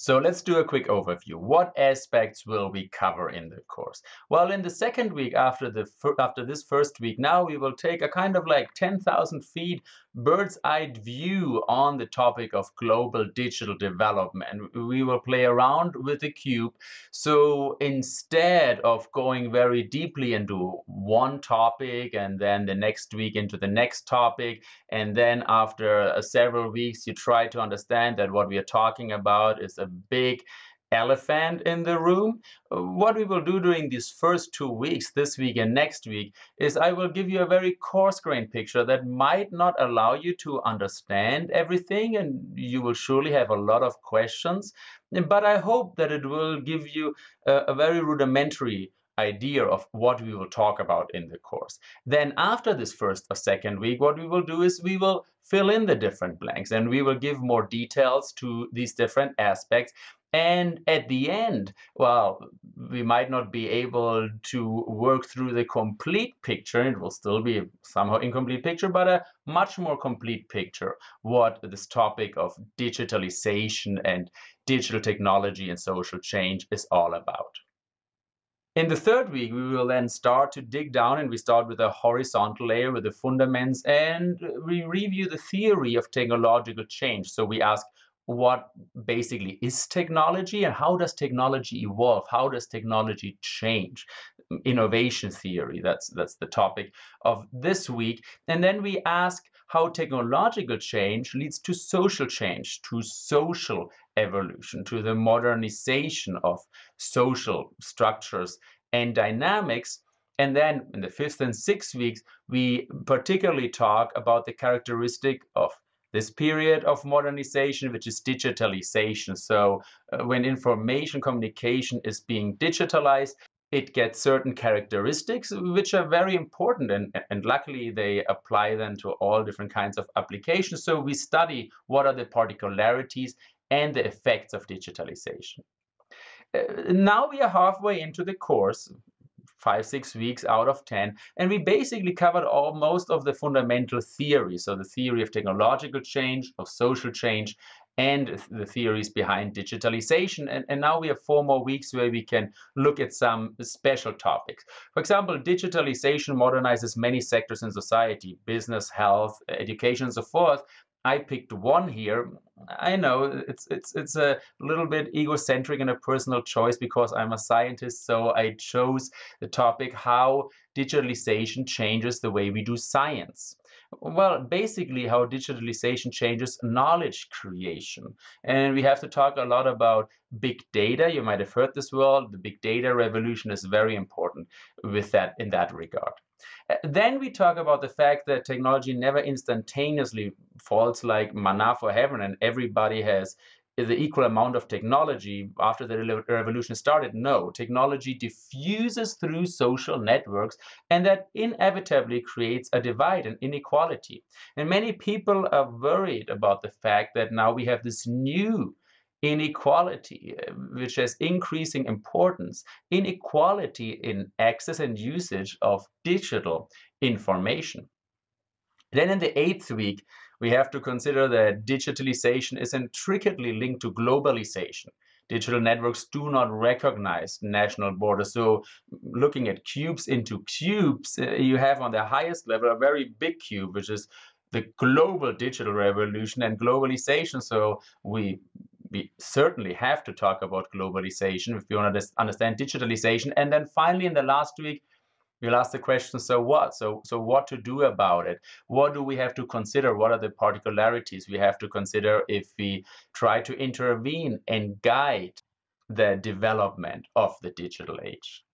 So let's do a quick overview. What aspects will we cover in the course? Well, in the second week after the after this first week, now we will take a kind of like 10,000 feet bird's eye view on the topic of global digital development. We will play around with the cube. So instead of going very deeply into one topic and then the next week into the next topic, and then after uh, several weeks, you try to understand that what we are talking about is a big elephant in the room. What we will do during these first two weeks, this week and next week, is I will give you a very coarse-grained picture that might not allow you to understand everything and you will surely have a lot of questions. But I hope that it will give you a, a very rudimentary idea of what we will talk about in the course. Then after this first or second week, what we will do is we will fill in the different blanks and we will give more details to these different aspects. And at the end, well, we might not be able to work through the complete picture. It will still be somehow incomplete picture, but a much more complete picture what this topic of digitalization and digital technology and social change is all about. In the third week, we will then start to dig down and we start with a horizontal layer with the fundaments and we review the theory of technological change. So we ask what basically is technology and how does technology evolve? How does technology change? Innovation theory, that's, that's the topic of this week. And then we ask how technological change leads to social change, to social evolution, to the modernization of social structures and dynamics. And then in the fifth and sixth weeks, we particularly talk about the characteristic of this period of modernization, which is digitalization. So uh, when information communication is being digitalized, it gets certain characteristics which are very important and, and luckily they apply then to all different kinds of applications. So we study what are the particularities and the effects of digitalization. Uh, now we are halfway into the course, five, six weeks out of 10. And we basically covered all most of the fundamental theory. So the theory of technological change, of social change, and the theories behind digitalization. And, and now we have four more weeks where we can look at some special topics. For example, digitalization modernizes many sectors in society, business, health, education, and so forth. I picked one here. I know it's it's it's a little bit egocentric and a personal choice because I'm a scientist, so I chose the topic how digitalization changes the way we do science. Well, basically how digitalization changes knowledge creation. And we have to talk a lot about big data. You might have heard this word. The big data revolution is very important with that in that regard. Uh, then we talk about the fact that technology never instantaneously falls like manna for heaven and everybody has the equal amount of technology after the revolution started. No, technology diffuses through social networks and that inevitably creates a divide and inequality. And many people are worried about the fact that now we have this new inequality, which has increasing importance, inequality in access and usage of digital information. Then in the eighth week, we have to consider that digitalization is intricately linked to globalization. Digital networks do not recognize national borders. So looking at cubes into cubes, uh, you have on the highest level a very big cube, which is the global digital revolution and globalization. So we we certainly have to talk about globalization if we want to understand digitalization. And then finally, in the last week, we'll ask the question, so what? So, so what to do about it? What do we have to consider? What are the particularities we have to consider if we try to intervene and guide the development of the digital age?